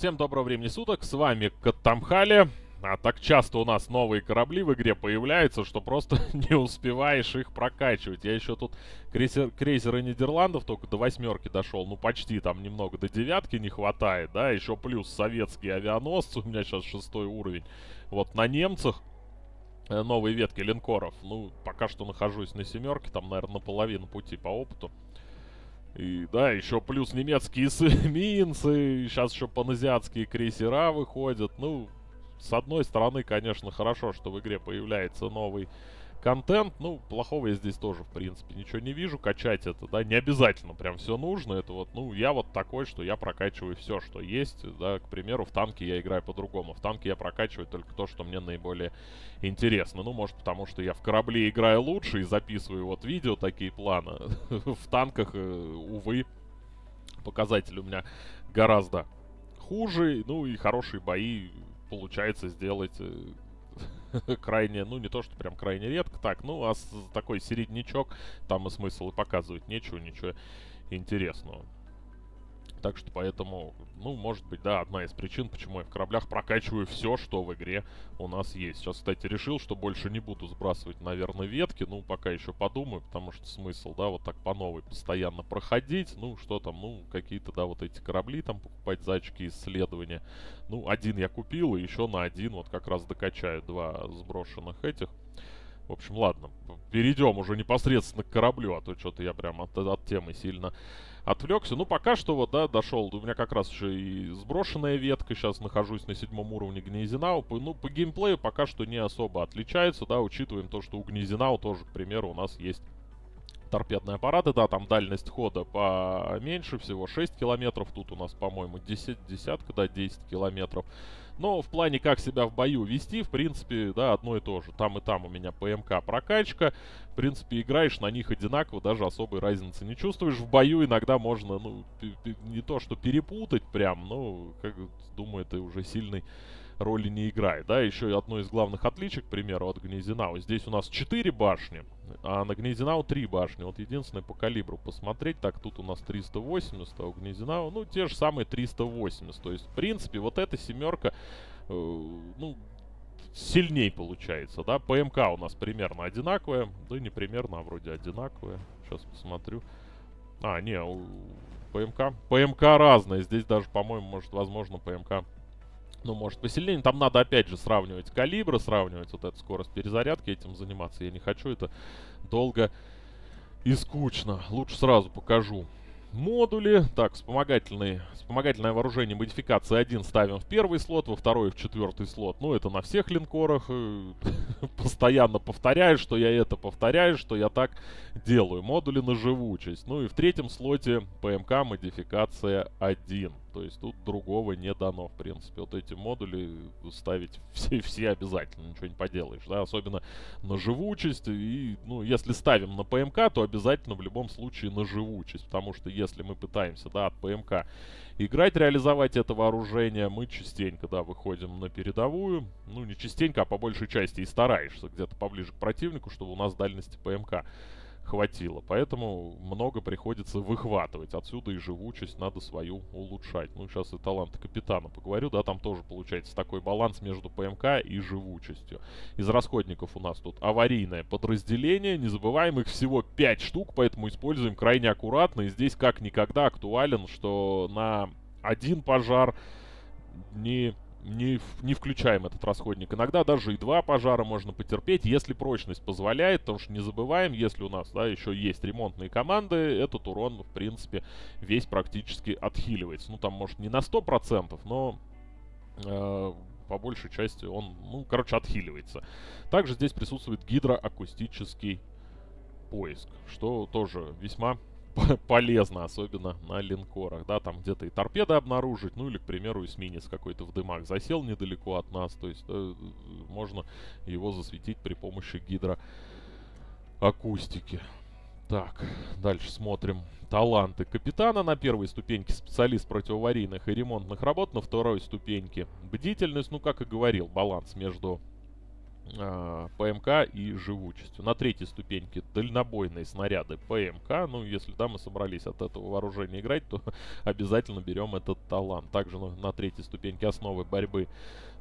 Всем доброго времени суток, с вами Катамхали. А так часто у нас новые корабли в игре появляются, что просто не успеваешь их прокачивать. Я еще тут крейсер, крейсеры Нидерландов только до восьмерки дошел. Ну, почти там немного до девятки не хватает, да. Еще плюс советские авианосцы. У меня сейчас шестой уровень. Вот на немцах э, новые ветки линкоров. Ну, пока что нахожусь на семерке. Там, наверное, наполовину пути по опыту. И да, еще плюс немецкие эсминцы, сейчас еще паназиатские крейсера выходят. Ну, с одной стороны, конечно, хорошо, что в игре появляется новый контент. Ну, плохого я здесь тоже, в принципе, ничего не вижу. Качать это, да, не обязательно прям все нужно. Это вот, ну, я вот такой, что я прокачиваю все, что есть. Да, к примеру, в танке я играю по-другому. В танке я прокачиваю только то, что мне наиболее интересно. Ну, может, потому что я в корабле играю лучше и записываю вот видео, такие планы. в танках, э, увы, показатели у меня гораздо хуже. Ну, и хорошие бои получается сделать э, крайне, ну не то, что прям крайне редко, так, ну а такой середнячок, там и смысл и показывать нечего, ничего интересного. Так что поэтому, ну, может быть, да, одна из причин, почему я в кораблях прокачиваю все, что в игре у нас есть. Сейчас, кстати, решил, что больше не буду сбрасывать, наверное, ветки. Ну, пока еще подумаю, потому что смысл, да, вот так по новой постоянно проходить. Ну, что там, ну, какие-то, да, вот эти корабли там покупать за очки исследования. Ну, один я купил, и еще на один вот как раз докачаю два сброшенных этих. В общем, ладно, перейдем уже непосредственно к кораблю, а то что-то я прям от, от темы сильно отвлекся. Ну, пока что вот, да, дошел. У меня как раз еще и сброшенная ветка. Сейчас нахожусь на седьмом уровне Гнезинау. Ну, по геймплею пока что не особо отличается, да, учитываем то, что у Гнезинау тоже, к примеру, у нас есть торпедные аппараты, да, там дальность хода поменьше, всего 6 километров, тут у нас, по-моему, 10, десятка, да, 10 километров. Но в плане, как себя в бою вести, в принципе, да, одно и то же. Там и там у меня ПМК прокачка. Принципе, играешь на них одинаково, даже особой разницы не чувствуешь. В бою иногда можно, ну, не то что перепутать прям, но, как думаю, это уже сильный роли не играет. Да, еще одно из главных отличий, к примеру, от Гнезинау. Здесь у нас 4 башни, а на Гнезинау 3 башни. Вот единственное по калибру посмотреть. Так, тут у нас 380, а у Гнезинау, ну, те же самые 380. То есть, в принципе, вот эта семерка, э, ну, сильней получается, да. ПМК у нас примерно одинаковая. Да не примерно, а вроде одинаковая. Сейчас посмотрю. А, не, у ПМК. ПМК разная. Здесь даже, по-моему, может, возможно, ПМК ну, может, посильнее. Там надо, опять же, сравнивать калибры, сравнивать вот эту скорость перезарядки, этим заниматься я не хочу. Это долго и скучно. Лучше сразу покажу модули. Так, вспомогательные, вспомогательное вооружение модификации 1 ставим в первый слот, во второй и в четвертый слот. Ну, это на всех линкорах. Э, постоянно повторяю, что я это повторяю, что я так делаю. Модули на живучесть. Ну и в третьем слоте ПМК модификация 1. То есть тут другого не дано, в принципе. Вот эти модули ставить все, все обязательно, ничего не поделаешь, да, особенно на живучесть. И, ну, если ставим на ПМК, то обязательно в любом случае на живучесть, потому что если мы пытаемся, да, от ПМК играть, реализовать это вооружение, мы частенько, да, выходим на передовую. Ну, не частенько, а по большей части и стараешься где-то поближе к противнику, чтобы у нас дальности ПМК хватило. Поэтому много приходится выхватывать. Отсюда и живучесть надо свою улучшать. Ну, сейчас и таланты капитана поговорю. Да, там тоже получается такой баланс между ПМК и живучестью. Из расходников у нас тут аварийное подразделение. Не забываем, их всего 5 штук, поэтому используем крайне аккуратно. И здесь как никогда актуален, что на один пожар не не, не включаем этот расходник. Иногда даже и два пожара можно потерпеть, если прочность позволяет, потому что не забываем, если у нас да, еще есть ремонтные команды, этот урон, в принципе, весь практически отхиливается. Ну, там, может, не на 100%, но э, по большей части он, ну, короче, отхиливается. Также здесь присутствует гидроакустический поиск, что тоже весьма полезно, особенно на линкорах, да, там где-то и торпеды обнаружить, ну или, к примеру, эсминец какой-то в дымах засел недалеко от нас, то есть э, можно его засветить при помощи гидроакустики. Так, дальше смотрим. Таланты капитана на первой ступеньке, специалист противоаварийных и ремонтных работ на второй ступеньке. Бдительность, ну как и говорил, баланс между э, ПМК и живучестью. На третьей ступеньке дальнобойные снаряды ПМК. Ну, если да, мы собрались от этого вооружения играть, то обязательно берем этот талант. Также на, на третьей ступеньке основы борьбы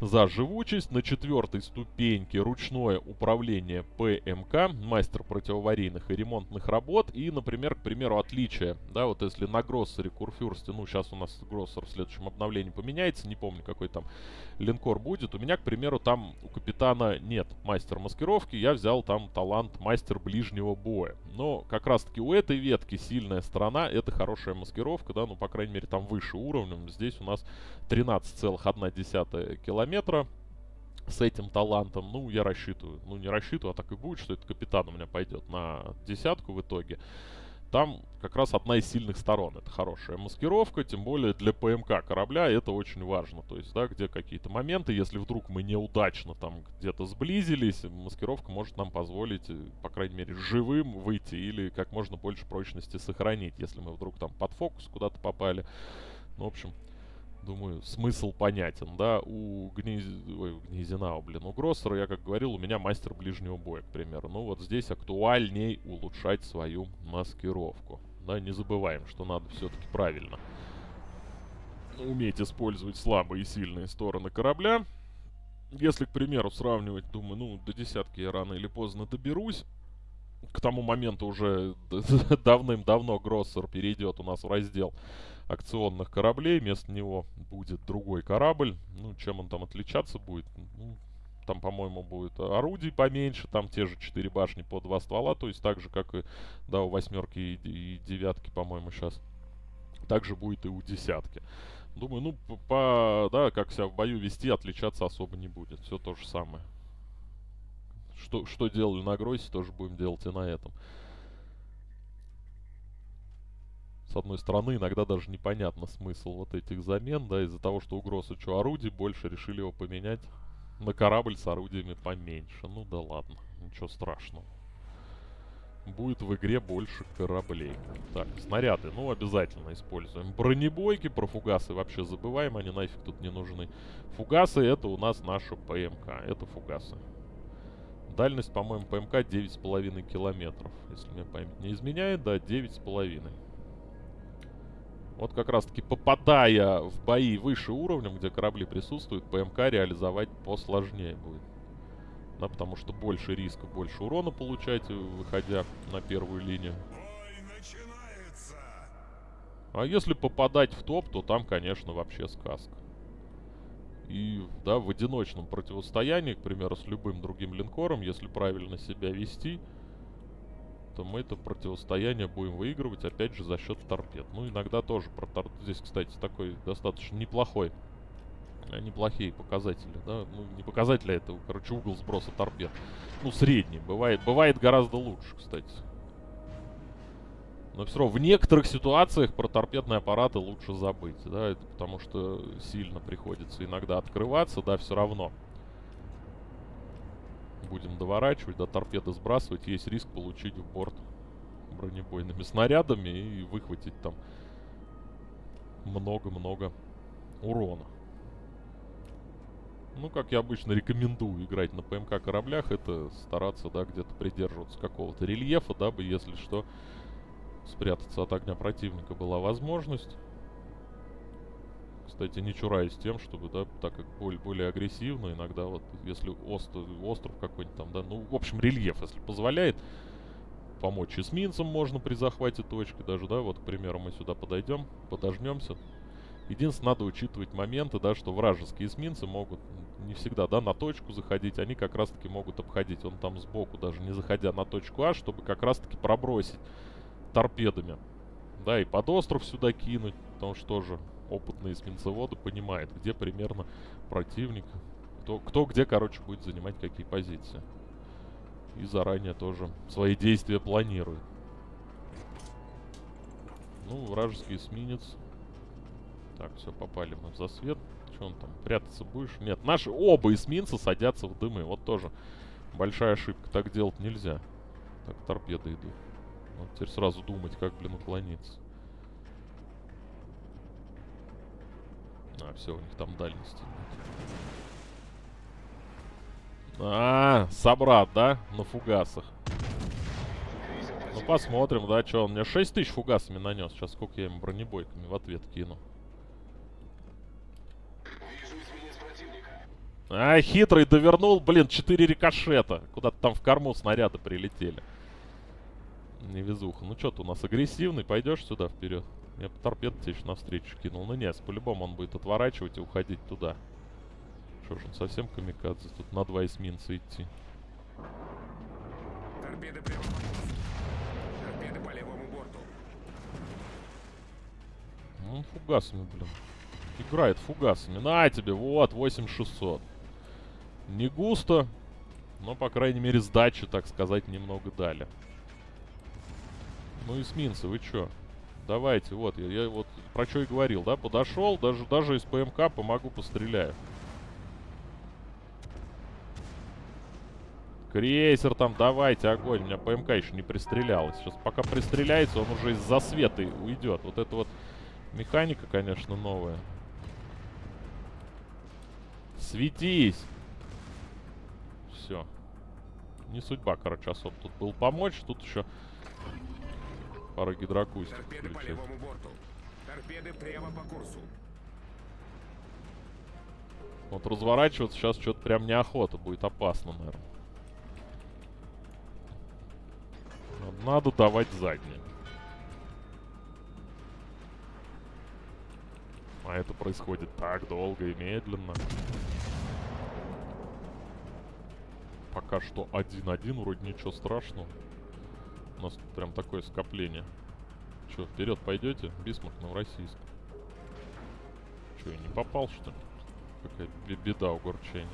за живучесть. На четвертой ступеньке ручное управление ПМК, мастер противоаварийных и ремонтных работ. И, например, к примеру, отличие, да, вот если на Гроссере, Курфюрсте, ну, сейчас у нас Гроссер в следующем обновлении поменяется, не помню, какой там линкор будет. У меня, к примеру, там у капитана нет мастер маскировки, я взял там талант мастер ближнего боя. Но как раз-таки у этой ветки сильная сторона, это хорошая маскировка, да, ну, по крайней мере, там выше уровнем. Здесь у нас 13,1 километра с этим талантом, ну, я рассчитываю, ну, не рассчитываю, а так и будет, что этот капитан у меня пойдет на десятку в итоге. Там как раз одна из сильных сторон. Это хорошая маскировка, тем более для ПМК корабля это очень важно. То есть, да, где какие-то моменты, если вдруг мы неудачно там где-то сблизились, маскировка может нам позволить, э, по крайней мере, живым выйти или как можно больше прочности сохранить, если мы вдруг там под фокус куда-то попали. Ну, в общем, думаю, смысл понятен, да, у, Гниз... Ой, у Гнезинау, блин, у Гроссера, я как говорил, у меня мастер ближнего боя, к примеру. Ну, вот здесь актуальней улучшать свою маскировку. Да, не забываем, что надо все-таки правильно уметь использовать слабые и сильные стороны корабля. Если, к примеру, сравнивать, думаю, ну, до десятки я рано или поздно доберусь. К тому моменту уже давным-давно Гроссер перейдет у нас в раздел акционных кораблей. Вместо него будет другой корабль. Ну, чем он там отличаться будет? Ну, там, по-моему, будет орудий поменьше, там те же 4 башни по 2 ствола, то есть так же, как и, да, у восьмерки и, и девятки, по-моему, сейчас. Так же будет и у десятки. Думаю, ну, по, да, как себя в бою вести, отличаться особо не будет. Все то же самое. Что, что делали на Гройсе, тоже будем делать и на этом. С одной стороны, иногда даже непонятно смысл вот этих замен, да, из-за того, что угроз что орудий больше, решили его поменять на корабль с орудиями поменьше. Ну да ладно, ничего страшного. Будет в игре больше кораблей. Так, снаряды, ну обязательно используем. Бронебойки, про фугасы вообще забываем, они нафиг тут не нужны. Фугасы это у нас наша ПМК, это фугасы. Дальность, по-моему, ПМК 9,5 километров, если мне память не изменяет, да, 9,5. Вот как раз таки попадая в бои выше уровнем, где корабли присутствуют, ПМК реализовать посложнее будет. Да, потому что больше риска, больше урона получать, выходя на первую линию. А если попадать в топ, то там, конечно, вообще сказка. И, да, в одиночном противостоянии, к примеру, с любым другим линкором, если правильно себя вести, то мы это противостояние будем выигрывать, опять же, за счет торпед. Ну, иногда тоже про торпед. Здесь, кстати, такой достаточно неплохой, э, неплохие показатели, да, ну, не показатели, а это, короче, угол сброса торпед. Ну, средний, бывает, бывает гораздо лучше, кстати. Но все равно в некоторых ситуациях про торпедные аппараты лучше забыть, да, это потому что сильно приходится иногда открываться, да, все равно будем доворачивать, да, торпеды сбрасывать, есть риск получить в борт бронебойными снарядами и выхватить там много-много урона. Ну, как я обычно рекомендую играть на ПМК кораблях, это стараться, да, где-то придерживаться какого-то рельефа, дабы, если что, спрятаться от огня противника была возможность кстати, не чураюсь тем, чтобы, да, так как более, более агрессивно, иногда вот, если остров, остров какой-нибудь там, да, ну, в общем, рельеф, если позволяет, помочь эсминцам можно при захвате точки даже, да, вот, к примеру, мы сюда подойдем, подожмемся. Единственное, надо учитывать моменты, да, что вражеские эсминцы могут не всегда, да, на точку заходить, они как раз-таки могут обходить, он там сбоку, даже не заходя на точку А, чтобы как раз-таки пробросить торпедами, да, и под остров сюда кинуть, потому что тоже опытные эсминцеводы понимают, где примерно противник, кто, кто где, короче, будет занимать какие позиции. И заранее тоже свои действия планирует. Ну, вражеский эсминец. Так, все, попали мы в засвет. Че он там, прятаться будешь? Нет, наши оба эсминца садятся в дымы. Вот тоже большая ошибка. Так делать нельзя. Так, торпеды идут. Вот теперь сразу думать, как, блин, уклониться. А, все, у них там дальности нет. А, собрат, да? На фугасах. Ну, посмотрим, да, что он мне 6 тысяч фугасами нанес. Сейчас сколько я ему бронебойками в ответ кину. А, хитрый довернул, блин, 4 рикошета. Куда-то там в корму снаряды прилетели. Невезуха. Ну что ты у нас агрессивный, пойдешь сюда вперед? Я по торпеду тебе еще навстречу кинул. Ну нет, по-любому он будет отворачивать и уходить туда. Что ж, он совсем камикадзе. Тут на два эсминца идти. Торпеды прямо. Торпеды по левому борту. Ну, он фугасами, блин. Играет фугасами. На тебе, вот, 8600. Не густо, но, по крайней мере, сдачи, так сказать, немного дали. Ну, эсминцы, вы чё? Давайте, вот, я, я вот про что и говорил, да? Подошел, даже, даже из ПМК помогу, постреляю. Крейсер там, давайте, огонь. У меня ПМК еще не пристрелялась. Сейчас пока пристреляется, он уже из-за света уйдет. Вот это вот механика, конечно, новая. Светись! Все. Не судьба, короче, особо тут был помочь. Тут еще пара гидрокустик Торпеды по левому борту. Торпеды прямо по курсу. Вот разворачиваться сейчас что-то прям неохота. Будет опасно, наверное. Надо давать задние. А это происходит так долго и медленно. Пока что 1-1, вроде ничего страшного. У нас тут прям такое скопление. Че, вперед пойдете? Бисмарк Новороссийск. Че, я не попал, что ли? Какая бе- беда огорчения.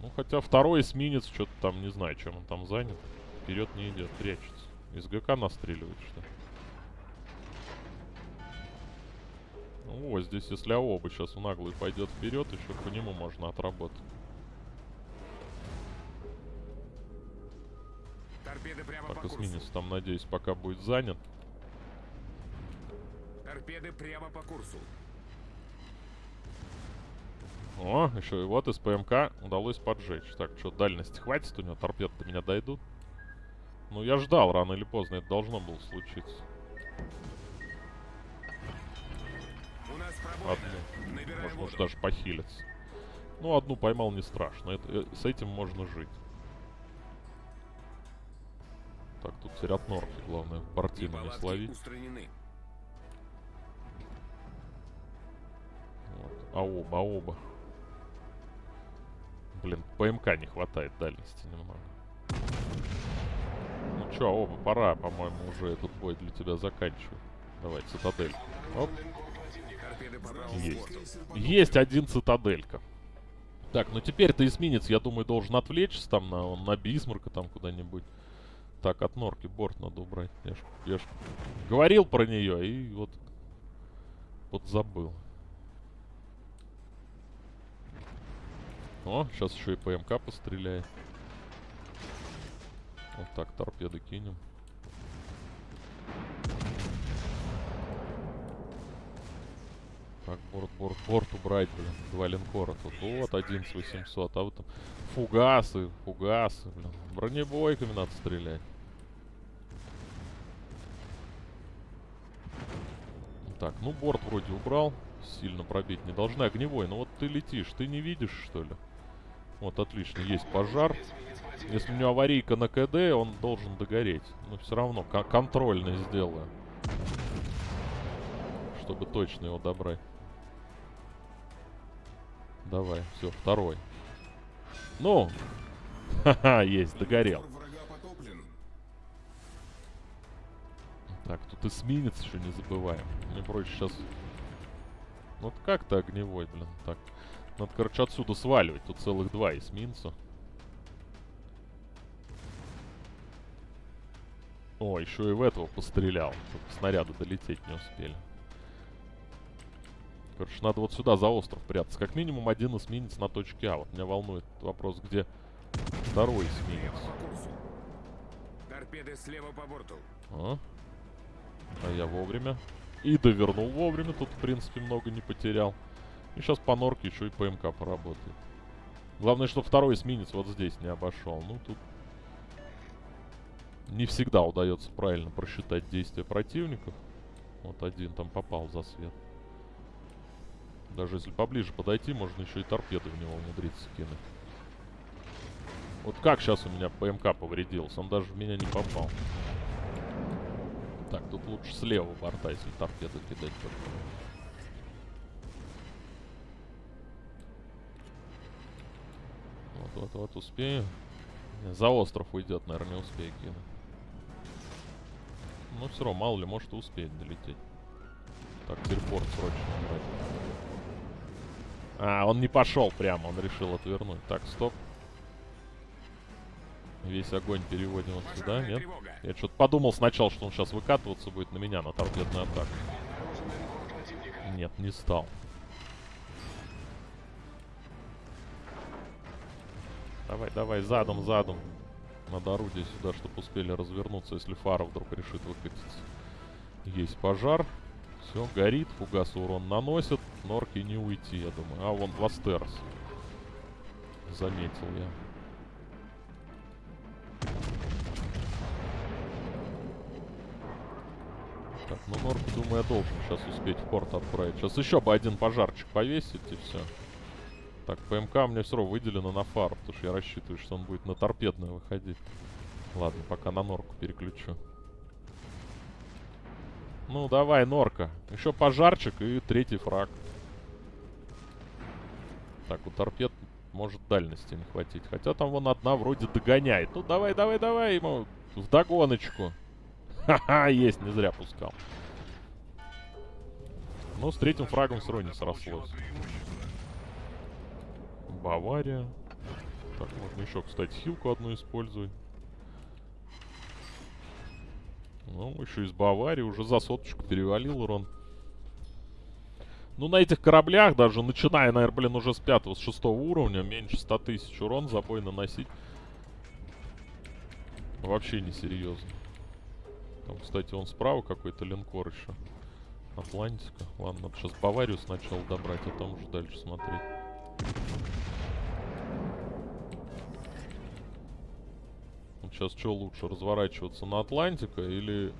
Ну, хотя второй эсминец, что-то там, не знаю, чем он там занят. Вперед не идет, прячется. Из ГК настреливает, что ли? Ну, вот здесь, если оба сейчас в наглый пойдет вперед, еще по нему можно отработать. Прямо Так, по курсу. эсминец там, надеюсь, пока будет занят. Торпеды прямо по курсу. О, еще и вот из ПМК удалось поджечь. Так, что, дальности хватит у него? Торпеды до меня дойдут? Ну, я ждал, рано или поздно это должно было случиться. У нас. Одну. Набираем Можно воду. даже похилиться. Ну, одну поймал не страшно. Это, э, с этим можно жить. Так, тут норки, главное, бортину не словить. устранены. Вот. А оба, а оба. Блин, ПМК не хватает дальности немного. Ну чё, оба, пора, по-моему, уже этот бой для тебя заканчивать. Давай, цитадель. Оп, есть. Есть один цитаделька. Так, ну теперь-то эсминец, я думаю, должен отвлечься там на, на Бисмарка там куда-нибудь. Так, от норки борт надо убрать. Я ж, я ж говорил про нее и вот подзабыл. О, сейчас еще и ПМК постреляет. Вот так, торпеды кинем. Так, борт, борт, борт убрать, блин. Два линкора тут. Вот, 11800. А вот там фугасы, фугасы, блин. Бронебойками надо стрелять. Так, ну борт вроде убрал. Сильно пробить не должны. Огневой, ну вот ты летишь, ты не видишь, что ли? Вот, отлично, есть пожар. Если у него аварийка на КД, он должен догореть. Но все равно ко- контрольно сделаю. Чтобы точно его добрать. Давай, все, второй. Ну, ха-ха, есть, догорел. Так, тут эсминец еще не забываем. Мне проще сейчас... Вот как то огневой, блин, так. Надо, короче, отсюда сваливать. Тут целых два эсминца. О, еще и в этого пострелял. Только снаряды долететь не успели. Короче, надо вот сюда за остров прятаться. Как минимум один эсминец на точке А. Вот меня волнует вопрос, где второй эсминец. Торпеды слева по борту. А? А я вовремя. И довернул вовремя, тут, в принципе, много не потерял. И сейчас по норке еще и ПМК поработает. Главное, что второй эсминец вот здесь не обошел. Ну, тут не всегда удается правильно просчитать действия противников. Вот один там попал за свет. Даже если поближе подойти, можно еще и торпеды в него умудриться кинуть. Вот как сейчас у меня ПМК повредился? Он даже в меня не попал. Так, тут лучше слева борта, если торпеды кидать только. Вот, вот, вот, успею. За остров уйдет, наверное, не успею кинуть. Ну, все равно, мало ли, может и успеет долететь. Так, теперь порт срочно брать. А, он не пошел прямо, он решил отвернуть. Так, стоп. Весь огонь переводим вот сюда, нет? Я что-то подумал сначала, что он сейчас выкатываться будет на меня, на торпедную атаку. Нет, не стал. Давай, давай, задом, задом. Надо орудие сюда, чтобы успели развернуться, если фара вдруг решит выкатиться. Есть пожар. Все, горит, фугас урон наносит. Норки не уйти, я думаю. А, вон Вастерс. Заметил я. Так, ну Норку, думаю, я должен сейчас успеть в порт отправить. Сейчас еще бы один пожарчик повесить и все. Так, ПМК меня все равно выделено на фару, потому что я рассчитываю, что он будет на торпедную выходить. Ладно, пока на норку переключу. Ну, давай, норка. Еще пожарчик и третий фраг. Так, у торпед может дальности не хватить. Хотя там вон одна вроде догоняет. Ну, давай, давай, давай ему в догоночку. Ха-ха, есть, не зря пускал. Ну, с третьим фрагом все равно срослось. Бавария. Так, можно еще, кстати, хилку одну использовать. Ну, еще из Баварии уже за соточку перевалил урон. Ну, на этих кораблях, даже начиная, наверное, блин, уже с пятого, с шестого уровня, меньше 100 тысяч урон забой наносить. Вообще не серьезно. Там, кстати, он справа какой-то линкор еще. Атлантика. Ладно, надо сейчас Баварию сначала добрать, а там уже дальше смотреть. Сейчас что лучше, разворачиваться на Атлантика или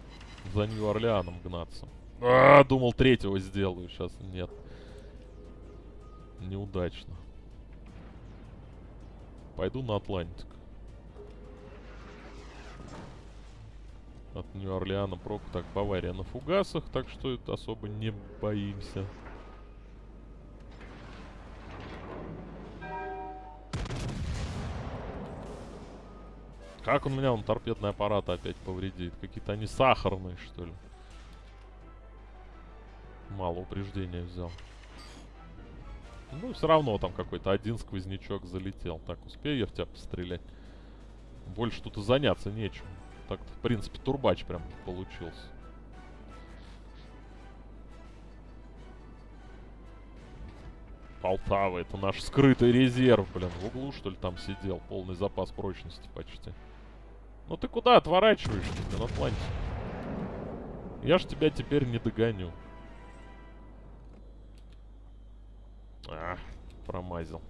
за Нью-Орлеаном гнаться? А, думал третьего сделаю, сейчас нет. Неудачно. Пойду на Атлантик. От Нью-Орлеана прок. Так, Бавария на фугасах, так что это особо не боимся. Как он меня, он торпедный аппарат опять повредит? Какие-то они сахарные, что ли? Мало упреждения взял. Ну, все равно там какой-то один сквознячок залетел. Так, успею я в тебя пострелять? Больше тут и заняться нечем. Так, в принципе, турбач прям получился. Полтава, это наш скрытый резерв, блин. В углу, что ли, там сидел. Полный запас прочности почти. Ну ты куда отворачиваешься, блин, Атлантик? Я ж тебя теперь не догоню. А, промазил.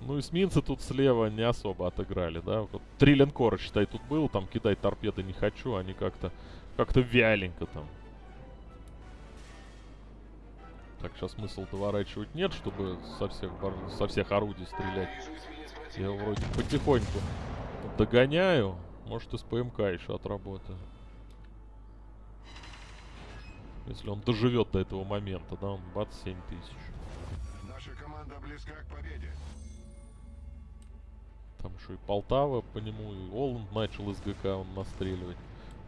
Ну, эсминцы тут слева не особо отыграли, да? Вот три линкора, считай, тут был, там кидать торпеды не хочу, они как-то как-то вяленько там. Так, сейчас смысл доворачивать нет, чтобы со всех, со всех орудий стрелять. Я вроде потихоньку догоняю. Может, из ПМК еще отработаю. Если он доживет до этого момента, да, он бац, 7 тысяч. Наша команда близка к победе. Там еще и Полтава по нему, и Оланд начал из ГК он настреливать.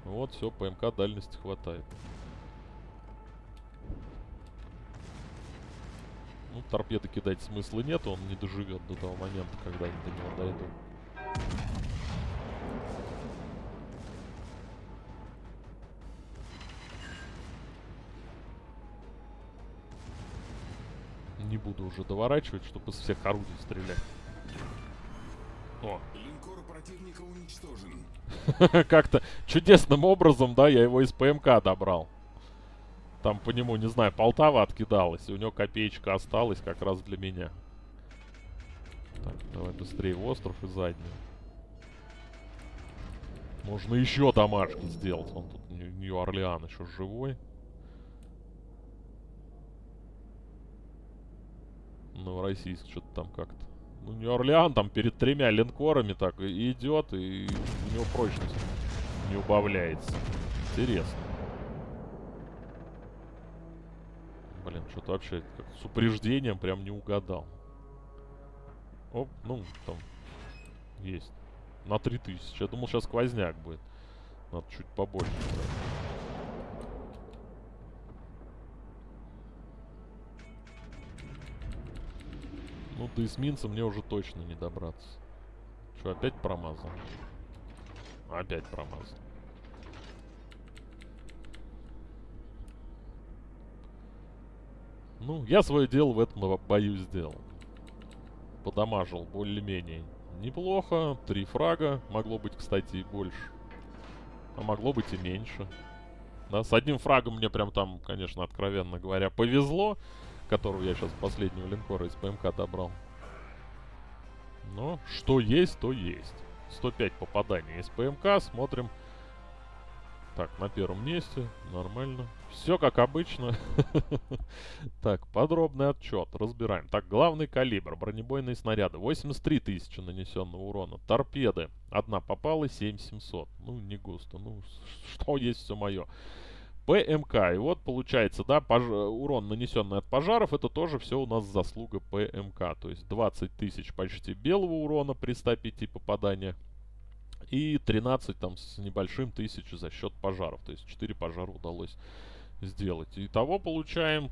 Вот, все, ПМК дальности хватает. Ну, торпеды кидать смысла нет, он не доживет до того момента, когда они до него дойдут. Не буду уже доворачивать, чтобы из всех орудий стрелять. О, Линкор противника уничтожен. как-то чудесным образом, да, я его из ПМК добрал. Там по нему, не знаю, Полтава откидалась, и у него копеечка осталась как раз для меня. Так, давай быстрее в остров и заднюю. Можно еще домашки сделать. Он тут Нью- Нью-Орлеан еще живой. Новороссийск что-то там как-то. Ну, Нью-Орлеан там перед тремя линкорами так и идет, и у него прочность не убавляется. Интересно. Что-то вообще с упреждением прям не угадал. Оп, ну, там есть. На 3000. Я думал, сейчас сквозняк будет. Надо чуть побольше. Ну, до эсминца мне уже точно не добраться. Что, опять промазал? Опять промазал. Ну, я свое дело в этом бою сделал. Подамажил более-менее неплохо. Три фрага. Могло быть, кстати, и больше. А могло быть и меньше. Да, с одним фрагом мне прям там, конечно, откровенно говоря, повезло. Которого я сейчас последнего линкора из ПМК добрал. Но что есть, то есть. 105 попаданий из ПМК. Смотрим. Так, на первом месте. Нормально. Все как обычно. Так, подробный отчет. Разбираем. Так, главный калибр. Бронебойные снаряды. 83 тысячи нанесенного урона. Торпеды. Одна попала, 7700. Ну, не густо. Ну, что есть все мое. ПМК. И вот получается, да, пож- урон, нанесенный от пожаров, это тоже все у нас заслуга ПМК. То есть 20 тысяч почти белого урона при 105 попаданиях. И 13 там с небольшим тысяч за счет пожаров. То есть 4 пожара удалось сделать. Итого получаем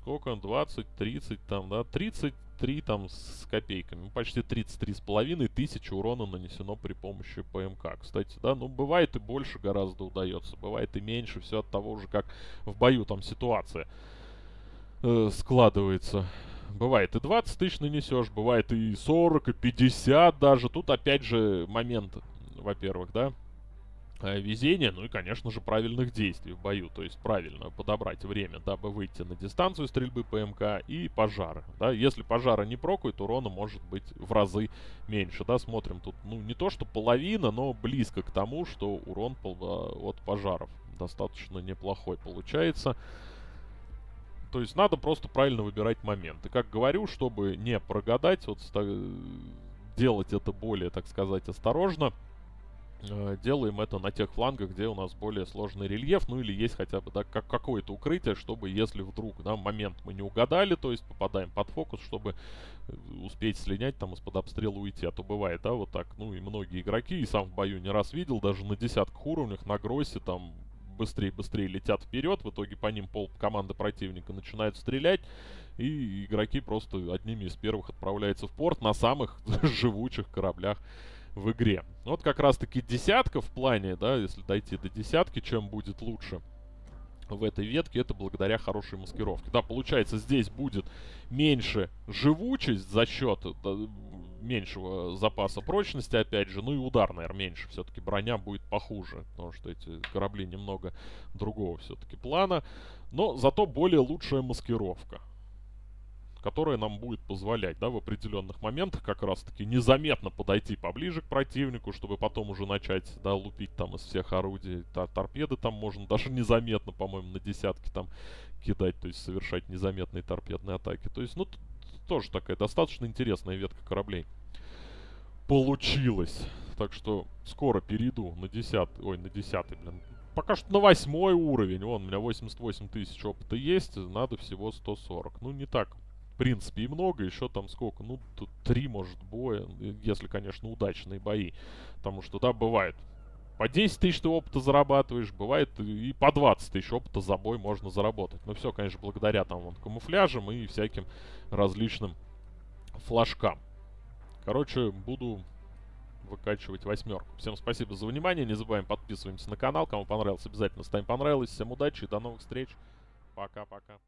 сколько? 20, 30 там, да? 33 там с копейками. Ну, Почти 33 с половиной тысячи урона нанесено при помощи ПМК. Кстати, да, ну бывает и больше гораздо удается. Бывает и меньше. Все от того же, как в бою там ситуация э, складывается. Бывает и 20 тысяч нанесешь, бывает и 40, и 50 даже. Тут опять же момент, во-первых, да, э, везения, ну и, конечно же, правильных действий в бою. То есть правильно подобрать время, дабы выйти на дистанцию стрельбы ПМК и пожары. Да, если пожара не прокует, урона может быть в разы меньше. Да, смотрим тут, ну, не то что половина, но близко к тому, что урон э, от пожаров достаточно неплохой получается. То есть надо просто правильно выбирать момент. И как говорю, чтобы не прогадать, вот ста- делать это более, так сказать, осторожно, э, делаем это на тех флангах, где у нас более сложный рельеф, ну или есть хотя бы да, как какое-то укрытие, чтобы если вдруг да, момент мы не угадали, то есть попадаем под фокус, чтобы э, успеть слинять там из-под обстрела уйти. А то бывает, да, вот так, ну и многие игроки, и сам в бою не раз видел, даже на десятках уровнях, на гроссе там быстрее-быстрее летят вперед, в итоге по ним пол команды противника начинают стрелять, и игроки просто одними из первых отправляются в порт на самых живучих кораблях в игре. Вот как раз-таки десятка в плане, да, если дойти до десятки, чем будет лучше в этой ветке, это благодаря хорошей маскировке. Да, получается, здесь будет меньше живучесть за счет да, меньшего запаса прочности, опять же, ну и удар, наверное, меньше. Все-таки броня будет похуже, потому что эти корабли немного другого все-таки плана. Но зато более лучшая маскировка которая нам будет позволять, да, в определенных моментах как раз-таки незаметно подойти поближе к противнику, чтобы потом уже начать, да, лупить там из всех орудий. Тор- торпеды там можно даже незаметно, по-моему, на десятки там кидать, то есть совершать незаметные торпедные атаки. То есть, ну, тоже такая достаточно интересная ветка кораблей. Получилось. Так что скоро перейду на 10, ой, на 10, блин. Пока что на восьмой уровень. Вон, у меня 88 тысяч опыта есть, надо всего 140. Ну, не так принципе, и много. Еще там сколько? Ну, три, может, боя. э, Если, конечно, удачные бои. Потому что, да, бывает. По 10 тысяч ты опыта зарабатываешь. Бывает и по 20 тысяч опыта за бой можно заработать. Но все, конечно, благодаря там вон камуфляжам и всяким различным флажкам. Короче, буду выкачивать восьмерку. Всем спасибо за внимание. Не забываем подписываемся на канал. Кому понравилось, обязательно ставим понравилось. Всем удачи и до новых встреч. Пока-пока.